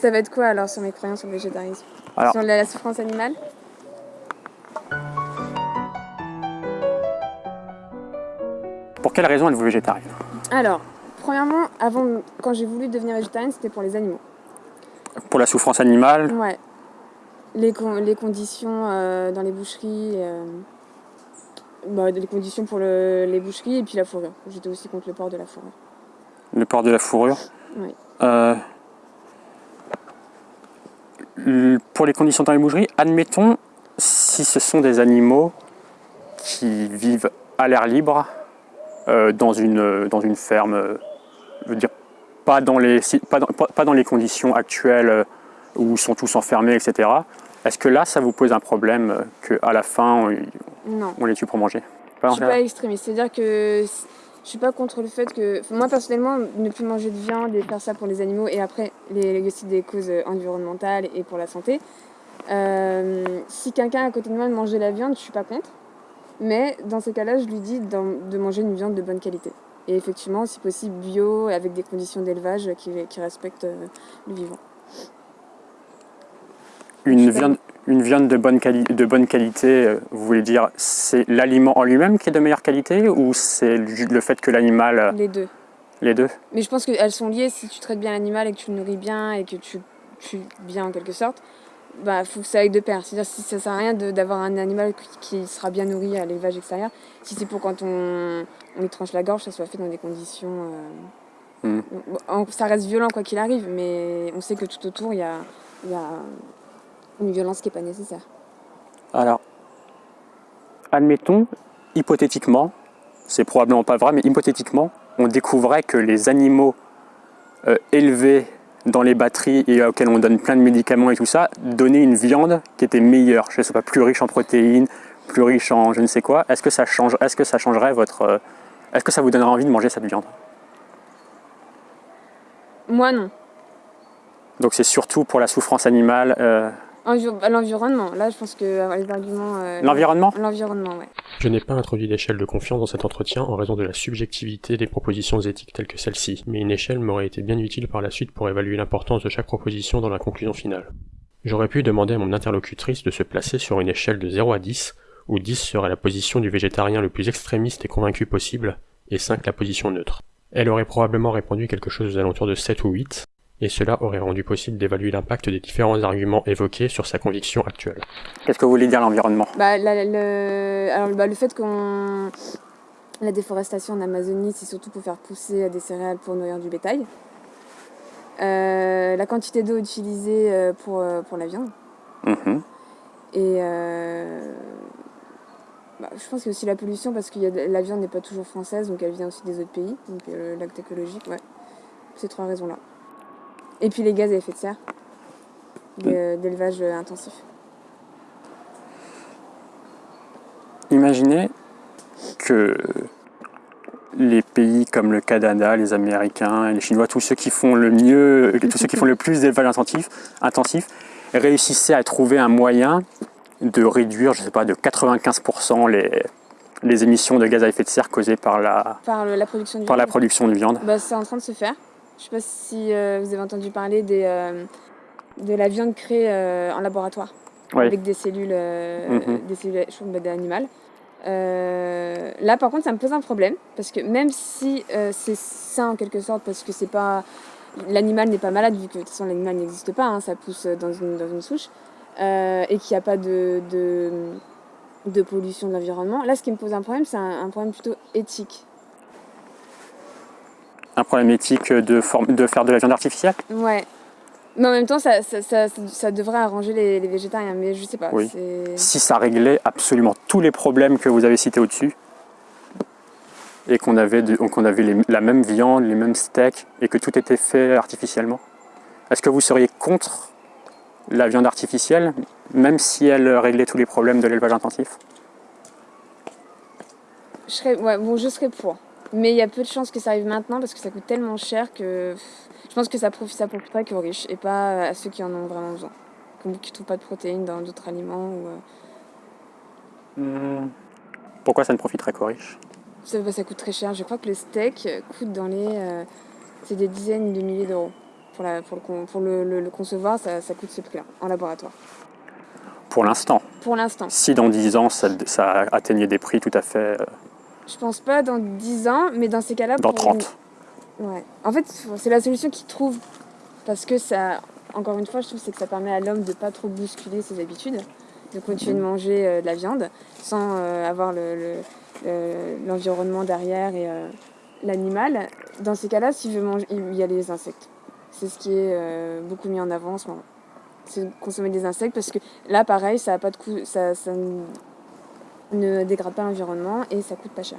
Ça va être quoi alors sur mes croyances sur le végétarisme? Alors- Sur la, la souffrance animale? Pour quelle raison êtes-vous végétarien Alors, premièrement, avant, quand j'ai voulu devenir végétarienne, c'était pour les animaux. Pour la souffrance animale? Ouais. Les, con- les conditions euh, dans les boucheries, euh, bah, les conditions pour le- les boucheries et puis la fourrure. J'étais aussi contre le port de la fourrure. Le port de la fourrure? Oui. Euh, Pour les conditions dans les boucheries, admettons si ce sont des animaux qui vivent à l'air libre euh, dans, une, dans une ferme, euh, je veux dire, pas dans les, pas dans, pas- dans les conditions actuelles euh, où ils sont tous enfermés, etc. Est-ce que là, ça vous pose un problème euh, qu'à la fin, on, Non. on les tue pour manger? Pas Je dans suis pas extrémiste, c'est-à-dire que je suis pas contre le fait que. Moi personnellement, ne plus manger de viande et faire ça pour les animaux et après les, des causes euh, environnementales et pour la santé. euh, si quelqu'un à côté de moi mangeait la viande, je suis pas contre. Mais dans ces cas-là, je lui dis de manger une viande de bonne qualité. Et effectivement, si possible, bio, avec des conditions d'élevage qui, qui respectent euh, le vivant. Une viande, une viande de, bonne quali- de bonne qualité, euh, vous voulez dire, c'est l'aliment en lui-même qui est de meilleure qualité ou c'est le fait que l'animal, euh, Les deux. les deux? Mais je pense qu'elles sont liées si tu traites bien l'animal et que tu le nourris bien et que tu tues bien en quelque sorte. Bah, faut que ça aille de pair. C'est-à-dire si ça sert à rien de- d'avoir un animal qui, sera bien nourri à l'élevage extérieur, si c'est pour quand on, on lui tranche la gorge, ça soit fait dans des conditions. euh, Mm. en- ça reste violent quoi qu'il arrive, mais on sait que tout autour il y a, il y a une violence qui n'est pas nécessaire. Alors, admettons, hypothétiquement, c'est probablement pas vrai, mais hypothétiquement, on découvrait que les animaux euh, élevés dans les batteries et auxquels on donne plein de médicaments et tout ça, donnaient une viande qui était meilleure, je sais pas, plus riche en protéines, plus riche en je ne sais quoi. Est-ce que ça change, est-ce que ça changerait votre, euh, est-ce que ça vous donnerait envie de manger cette viande? Moi non. Donc c'est surtout pour la souffrance animale, euh, L'environnement, là je pense que euh, les arguments. euh, l'environnement. L'environnement, ouais. Je n'ai pas introduit d'échelle de confiance dans cet entretien en raison de la subjectivité des propositions éthiques telles que celle-ci, mais une échelle m'aurait été bien utile par la suite pour évaluer l'importance de chaque proposition dans la conclusion finale. J'aurais pu demander à mon interlocutrice de se placer sur une échelle de 0 à 10, où 10 serait la position du végétarien le plus extrémiste et convaincu possible, et 5 la position neutre. Elle aurait probablement répondu quelque chose aux alentours de 7 ou 8, et cela aurait rendu possible d'évaluer l'impact des différents arguments évoqués sur sa conviction actuelle. Qu'est-ce que vous voulez dire l'environnement? Bah, la- le, alors, bah, le fait qu'on. La déforestation en Amazonie, c'est surtout pour faire pousser des céréales pour nourrir du bétail. Euh, la quantité d'eau utilisée euh, pour, euh, pour la viande. Mhm. Et euh, bah, je pense qu'il y a aussi la pollution parce que la viande n'est pas toujours française, donc elle vient aussi des autres pays. Donc euh, l'acte écologique, ouais. Ces trois raisons-là. Et puis les gaz à effet de serre d'élevage intensif. Imaginez que les pays comme le Canada, les Américains, les Chinois, tous ceux qui font le mieux, tous ceux qui font le plus d'élevage intensif, intensif, réussissaient à trouver un moyen de réduire, je sais pas, de 95% les, les émissions de gaz à effet de serre causées par la, Par le- la production de par la viande. production de viande. Bah, c'est en train de se faire. Je sais pas si euh, vous avez entendu parler des, euh, de la viande créée euh, en laboratoire avec des cellules, Mhm. des cellules animales. Là, par contre, ça me pose un problème parce que même si c'est sain en quelque sorte, parce que c'est pas l'animal n'est pas malade vu que de toute façon l'animal n'existe pas, hein, ça pousse dans une, dans une souche et qu'il n'y a pas de, de, de pollution de l'environnement. Là, ce qui me pose un problème, c'est un, un problème plutôt éthique. Un problème éthique de, de faire de la viande artificielle Ouais. Mais en même temps, ça, ça, ça, ça- ça devrait arranger les, les végétariens, mais je sais pas. Oui. si ça réglait absolument tous les problèmes que vous avez cités au-dessus, et qu'on avait, de- qu'on avait les- la même viande, les mêmes steaks, et que tout était fait artificiellement, est-ce que vous seriez contre la viande artificielle, même si elle réglait tous les problèmes de l'élevage intensif? Je serais, ouais, bon, je serais pour. Mais il y a peu de chances que ça arrive maintenant parce que ça coûte tellement cher que je pense que ça, profite, ça profiterait qu'aux riches et pas à ceux qui en ont vraiment besoin. Comme qui ne trouvent pas de protéines dans d'autres aliments. Ou, euh, Pourquoi ça ne profiterait qu'aux riches? Ça, bah, ça coûte très cher. Je crois que le steak coûte dans les. euh, c'est des dizaines de milliers d'euros Pour, la, pour, le, pour le, le, le concevoir, ça, ça coûte ce prix-là en laboratoire. Pour l'instant? Pour l'instant. Si dans 10 ans, ça, ça, atteignait des prix tout à fait... Je pense pas dans 10 ans, mais dans ces cas-là... Dans 30. Ouais. En fait, c'est la solution qu'ils trouvent. Parce que ça, encore une fois, je trouve c'est que ça permet à l'homme de pas trop bousculer ses habitudes, de continuer de manger euh, de la viande sans euh, avoir l'environnement le, le, derrière et euh, l'animal. Dans ces cas-là, s'il veut manger, il y a les insectes. C'est ce qui est beaucoup mis en avant en ce moment. C'est consommer des insectes parce que là, pareil, ça a pas de coût, ça, ça ne dégrade pas l'environnement et ça coûte pas cher.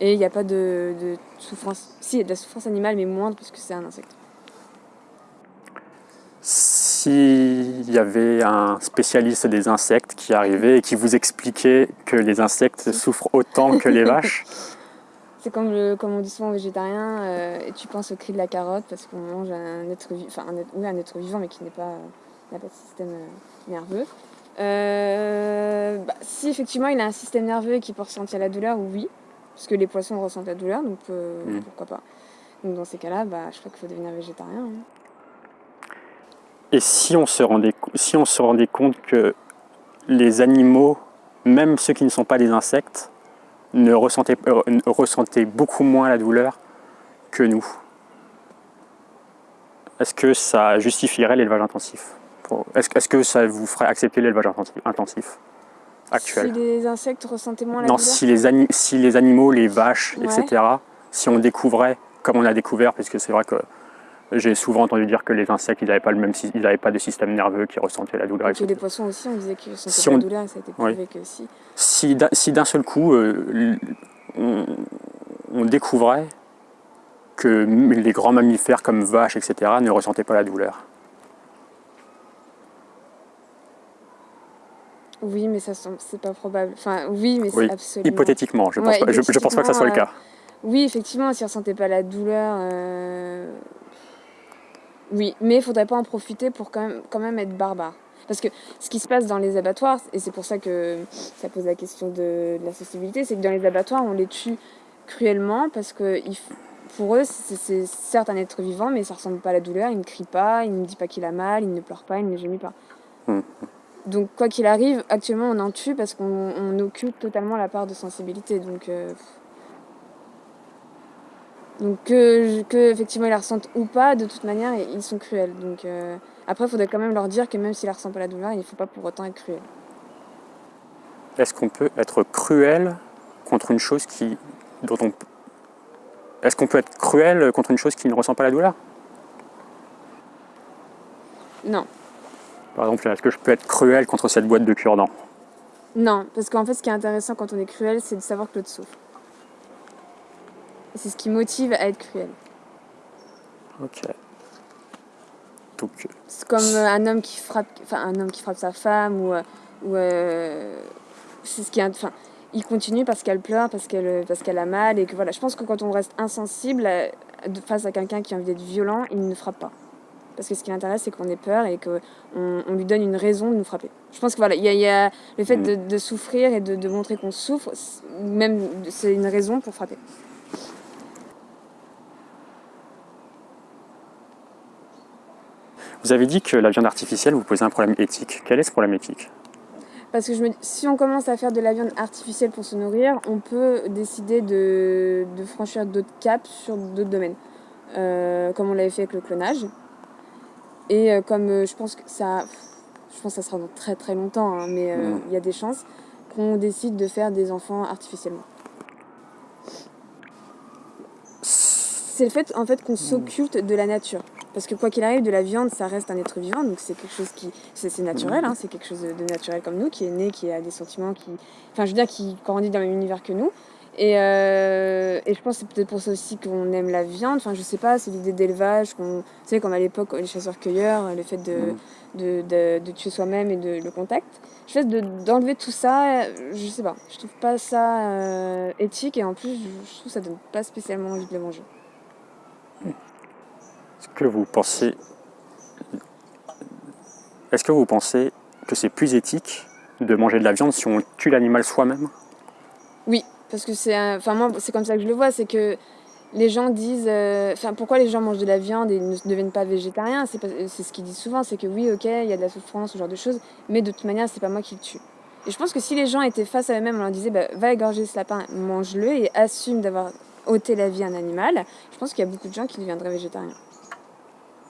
Et il n'y a pas de, de, souffrance. Si, il y a de la souffrance animale, mais moindre parce que c'est un insecte. S'il y avait un spécialiste des insectes qui arrivait et qui vous expliquait que les insectes souffrent autant que les vaches C'est comme, le, comme on dit souvent aux végétariens, euh, et tu penses au cri de la carotte parce qu'on mange un être, enfin, un, être, oui, un être vivant mais qui n'est pas, n'a pas de système euh, nerveux. Euh, bah, si effectivement il a un système nerveux qui peut ressentir la douleur, oui, parce que les poissons ressentent la douleur, donc euh, mmh. pourquoi pas. Donc dans ces cas-là, bah, je crois qu'il faut devenir végétarien. Hein. Et si on, se rendait, si on se rendait compte que les animaux, même ceux qui ne sont pas des insectes, ne ressentaient, euh, ressentaient beaucoup moins la douleur que nous Est-ce que ça justifierait l'élevage intensif? Est-ce est que ça vous ferait accepter l'élevage intensif actuel Si les insectes ressentaient moins la non, douleur si les, si les animaux, les vaches, ouais. etc., si on découvrait, comme on a découvert, parce que c'est vrai que j'ai souvent entendu dire que les insectes, ils n'avaient pas, le même, ils n'avaient pas de système nerveux qui ressentait la douleur. Et les poissons aussi, on disait qu'ils ressentaient si on... la douleur, et ça a été prouvé oui. que si. Si, si d'un seul coup, euh, on, on, découvrait que les grands mammifères comme vaches, etc., ne ressentaient pas la douleur. Oui, mais ça c'est pas probable. Enfin, oui, mais oui. c'est absolument. Hypothétiquement, je pense, ouais, pas, je, je, pense pas que ça soit le cas. Euh, oui, effectivement, s'ils ne ressentaient pas la douleur. Euh... Oui, mais il ne faudrait pas en profiter pour quand même, quand même être barbare. Parce que ce qui se passe dans les abattoirs, et c'est pour ça que ça pose la question de, de la sensibilité, c'est que dans les abattoirs, on les tue cruellement parce que pour eux, c'est certes un être vivant, mais ça ne ressemble pas à la douleur. Il ne crie pas, il ne dit pas qu'il a mal, il ne pleure pas, il ne gémit pas. Mmh. Donc quoi qu'il arrive, actuellement on en tue parce qu'on occupe totalement la part de sensibilité. Donc, euh, donc que, que, effectivement ils la ressentent ou pas, de toute manière ils sont cruels. Donc euh, après il faudrait quand même leur dire que même s'ils ne ressentent pas la douleur, il ne faut pas pour autant être cruel. Est-ce qu'on peut être cruel contre une chose qui dont on est-ce qu'on peut être cruel contre une chose qui ne ressent pas la douleur? Non. Par exemple, est-ce que je peux être cruel contre cette boîte de cure-dents Non, parce qu'en fait, ce qui est intéressant quand on est cruel, c'est de savoir que l'autre souffre. C'est ce qui motive à être cruel. Ok. Donc. C'est comme euh, un homme qui frappe, enfin un homme qui frappe sa femme ou, euh, ou euh, c'est ce qui est, enfin, il continue parce qu'elle pleure, parce qu'elle, parce qu'elle a mal et que voilà. Je pense que quand on reste insensible face à quelqu'un qui a envie d'être violent, il ne frappe pas parce que ce qui l'intéresse, c'est qu'on ait peur et qu'on on lui donne une raison de nous frapper. Je pense que voilà, il y, y, a le fait de, de souffrir et de, de montrer qu'on souffre, même c'est une raison pour frapper. Vous avez dit que la viande artificielle vous posait un problème éthique. Quel est ce problème éthique? Parce que je me, si on commence à faire de la viande artificielle pour se nourrir, on peut décider de, de franchir d'autres caps sur d'autres domaines. Euh, comme on l'avait fait avec le clonage. Et euh, comme euh, je pense que ça, je pense que ça sera dans très très longtemps, hein, mais il euh, mmh. y a des chances qu'on décide de faire des enfants artificiellement. C'est le fait en fait qu'on s'occulte de la nature. Parce que quoi qu'il arrive, de la viande, ça reste un être vivant, donc c'est quelque chose qui, c'est naturel, hein, c'est quelque chose de naturel comme nous, qui est né, qui a des sentiments, qui, enfin, je veux dire, qui grandit dans le même univers que nous. Et, euh, et, je pense que c'est peut-être pour ça aussi qu'on aime la viande. Enfin, je sais pas, c'est l'idée d'élevage. Vous savez, comme à l'époque, les chasseurs-cueilleurs, le fait de, mmh. de, de, de, tuer soi-même et de, le contact. Je fait d'enlever tout ça, je sais pas. Je trouve pas ça euh, éthique et en plus, je trouve que ça donne pas spécialement envie de le manger. Est-ce que vous pensez. Est-ce que vous pensez que c'est plus éthique de manger de la viande si on tue l'animal soi-même? Parce que c'est enfin moi c'est comme ça que je le vois c'est que les gens disent, euh, enfin pourquoi les gens mangent de la viande et ne deviennent pas végétariens, c'est ce qu'ils disent souvent, c'est que oui ok il y a de la souffrance, ce genre de choses, mais de toute manière c'est pas moi qui le tue. Et je pense que si les gens étaient face à eux-mêmes, on leur disait bah, va égorger ce lapin, mange-le et assume d'avoir ôté la vie à un animal, je pense qu'il y a beaucoup de gens qui deviendraient végétariens.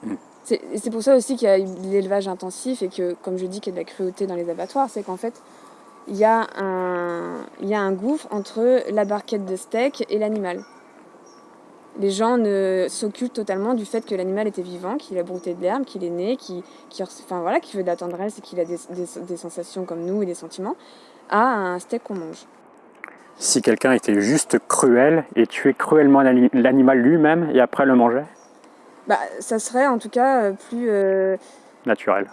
Mm. C'est pour ça aussi qu'il y a l'élevage intensif et que, comme je dis, qu'il y a de la cruauté dans les abattoirs, c'est qu'en fait, il y, a un, il y a un gouffre entre la barquette de steak et l'animal les gens ne s'occupent totalement du fait que l'animal était vivant, qu'il a brouté de l'herbe, qu'il est né, qu'il enfin, voilà, veut de la tendresse et qu'il a des, sensations comme nous et des sentiments, à un steak qu'on mange. Si quelqu'un était juste cruel et tuait cruellement l'animal lui-même et après le mangeait? Bah, Ça serait en tout cas euh, plus... Euh, naturel.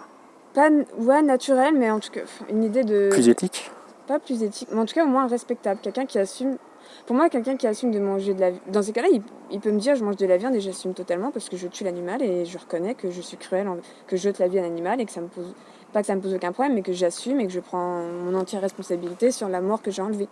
Pas, ouais, naturel, mais en tout cas une idée de... Plus éthique Pas plus éthique, mais en tout cas au moins respectable. Quelqu'un qui assume pour moi, quelqu'un qui assume de manger de la viande, dans ces cas-là, il, peut me dire je mange de la viande et j'assume totalement parce que je tue l'animal et je reconnais que je suis cruel, que je jette la vie à l'animal et que ça me pose, pas que ça me pose aucun problème, mais que j'assume et que je prends mon entière responsabilité sur la mort que j'ai enlevée.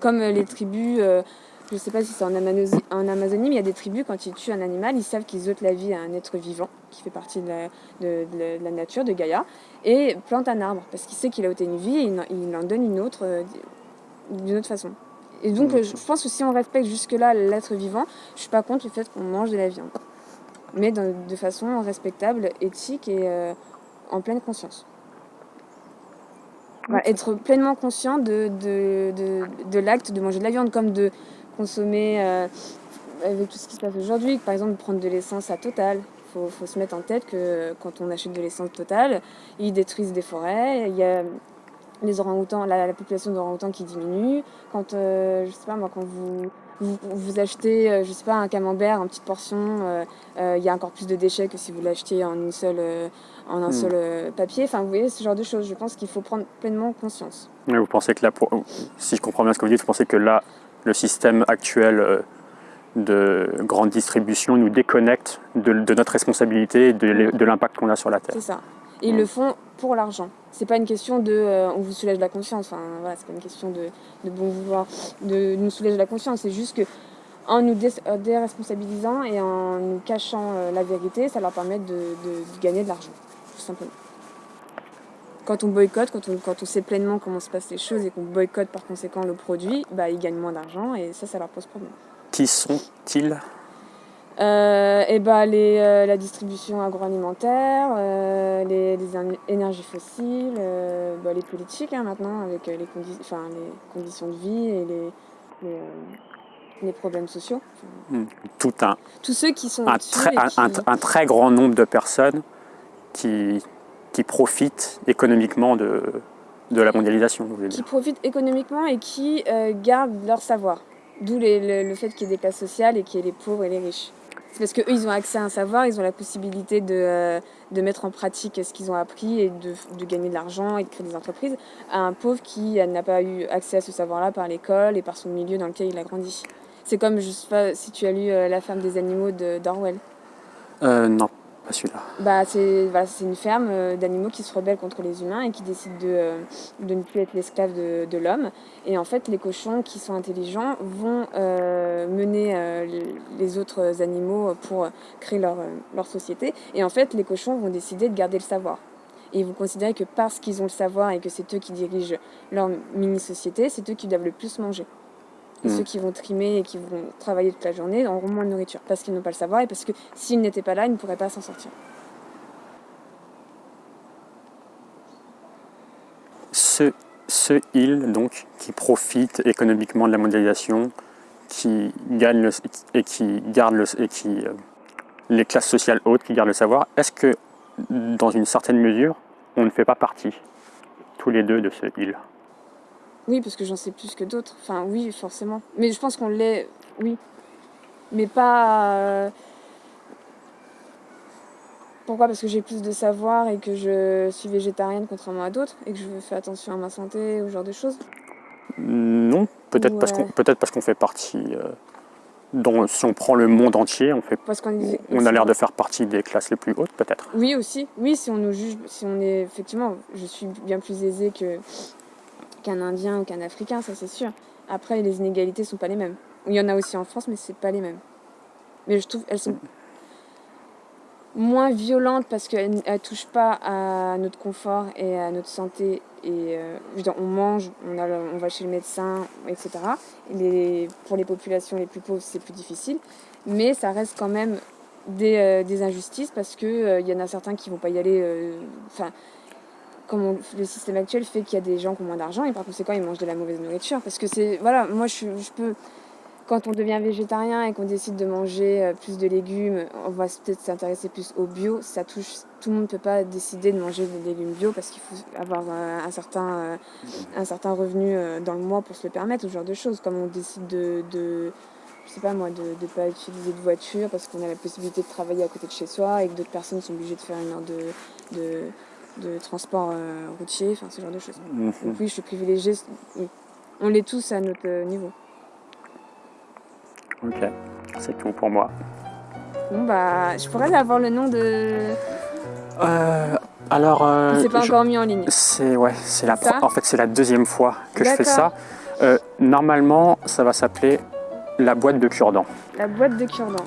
Comme euh, les tribus, euh, je ne sais pas si c'est en, Amazonie, en Amazonie, mais il y a des tribus, quand ils tuent un animal, ils savent qu'ils ôtent la vie à un être vivant qui fait partie de la, de, la nature, de Gaïa, et plantent un arbre parce qu'il sait qu'il a ôté une vie et il, en donne une autre euh, d'une autre façon. Et donc, je pense que si on respecte jusque-là l'être vivant, je suis pas contre le fait qu'on mange de la viande. Mais de façon respectable, éthique et euh, en pleine conscience. être pleinement conscient de, de, l'acte de manger de la viande, comme de consommer, euh, avec tout ce qui se passe aujourd'hui, par exemple prendre de l'essence à Total. Il faut, faut, se mettre en tête que quand on achète de l'essence Total, ils détruisent des forêts. Il y a les orang-outans, la, population d'orang-outans qui diminue. Quand, euh, je sais pas moi, quand vous, vous, achetez, euh, je sais pas, un camembert en petite portion, euh, il y a encore plus de déchets que si vous l'achetiez en, une seule, en un hmm. seul papier. Enfin, vous voyez, ce genre de choses. Je pense qu'il faut prendre pleinement conscience. vous pensez que là, si je comprends bien ce que vous dites, vous pensez que là, le système actuel de grande distribution nous déconnecte de, notre responsabilité et de, l'impact qu'on a sur la Terre. C'est ça. Ils le font pour l'argent. C'est pas une question de euh, on vous soulège la conscience, enfin voilà, c'est pas une question de, de, bon vouloir de nous soulager la conscience, c'est juste que en nous euh, déresponsabilisant et en nous cachant euh, la vérité, ça leur permet de, gagner de l'argent, tout simplement. Quand on boycotte, quand on, quand on sait pleinement comment se passent les choses et qu'on boycotte par conséquent le produit, bah, ils gagnent moins d'argent et ça, ça leur pose problème. Qui sont-ils? Euh, et bah, les, euh, la distribution agroalimentaire, euh, les, énergies fossiles, bah, les politiques hein, maintenant avec les, enfin, les conditions de vie et les, les, problèmes sociaux. Hmm. Tout un, Tous ceux qui sont un, très, un, très grand nombre de personnes qui, qui profitent économiquement de, de la mondialisation. Qui profitent économiquement et qui gardent leur savoir. D'où le, le, fait qu'il y ait des classes sociales et qu'il y ait les pauvres et les riches. C'est parce qu'eux, ils ont accès à un savoir, ils ont la possibilité de, euh, de mettre en pratique ce qu'ils ont appris et de, de gagner de l'argent et de créer des entreprises, à un pauvre qui n'a pas eu accès à ce savoir-là par l'école et par son milieu dans lequel il a grandi. C'est comme, je sais pas si tu as lu euh, La ferme des animaux d'Orwell. Euh, non celui-là bah, C'est voilà, une ferme euh, d'animaux qui se rebellent contre les humains et qui décident de, euh, de ne plus être l'esclave de, de l'homme. Et en fait, les cochons qui sont intelligents vont euh, mener les autres animaux pour créer leur, leur société. Et en fait, les cochons vont décider de garder le savoir. Et ils vont considérer que parce qu'ils ont le savoir et que c'est eux qui dirigent leur mini-société, c'est eux qui doivent le plus manger. Et ceux mm. qui vont trimer et qui vont travailler toute la journée auront moins de nourriture parce qu'ils n'ont pas le savoir et parce que s'ils n'étaient pas là, ils ne pourraient pas s'en sortir. Ce, ce île donc qui profite économiquement de la mondialisation, qui gagne et qui garde le, et qui euh, les classes sociales hautes qui gardent le savoir, est-ce que dans une certaine mesure, on ne fait pas partie tous les deux de ce île oui, parce que j'en sais plus que d'autres. Enfin, oui, forcément. Mais je pense qu'on l'est, oui. Mais pas. Euh, pourquoi? Parce que j'ai plus de savoir et que je suis végétarienne contrairement à d'autres et que je fais attention à ma santé ou ce genre de choses Non, peut-être parce qu'on peut parce qu'on fait partie. Euh, si on prend le monde entier, on fait. Parce on a l'air de faire partie des classes les plus hautes, peut-être. Oui, aussi. Oui, si on nous juge, si on est effectivement, je suis bien plus aisée que qu'un Indien ou qu'un Africain, ça c'est sûr. Après, les inégalités sont pas les mêmes. Il y en a aussi en France, mais c'est pas les mêmes. mais je trouve elles sont moins violentes parce qu'elles touchent pas à notre confort et à notre santé. Et euh, je on mange, on, va chez le médecin, etc. Pour les populations les plus pauvres, c'est plus difficile. Mais ça reste quand même des, euh, injustices parce qu'il y en a certains qui vont pas y aller. euh, comme on- le système actuel fait qu'il y a des gens qui ont moins d'argent et par conséquent ils mangent de la mauvaise nourriture. Parce que c'est. Voilà, moi je, peux. Quand on devient végétarien et qu'on décide de manger euh, plus de légumes, on va peut-être s'intéresser plus au bio. Ça touche. Tout le monde ne peut pas décider de manger des légumes bio parce qu'il faut avoir euh, un, certain, euh, un certain revenu dans le mois pour se le permettre, ce genre de choses. Comme on décide de. de je sais pas moi, de ne pas utiliser de voiture parce qu'on a la possibilité de travailler à côté de chez soi et que d'autres personnes sont obligées de faire une heure de, de transport euh, routier, enfin ce genre de choses. Mhm. Donc oui, je suis privilégiée. On l'est tous à notre euh, niveau. Ok, c'est tout pour moi. Bon bah, je pourrais avoir le nom de. Euh, alors, euh, c'est pas je- encore mis en ligne. c'est ouais, c'est la Ça en fait c'est la deuxième fois que je fais ça. Normalement, ça va s'appeler la boîte de cure-dents. La boîte de cure-dents.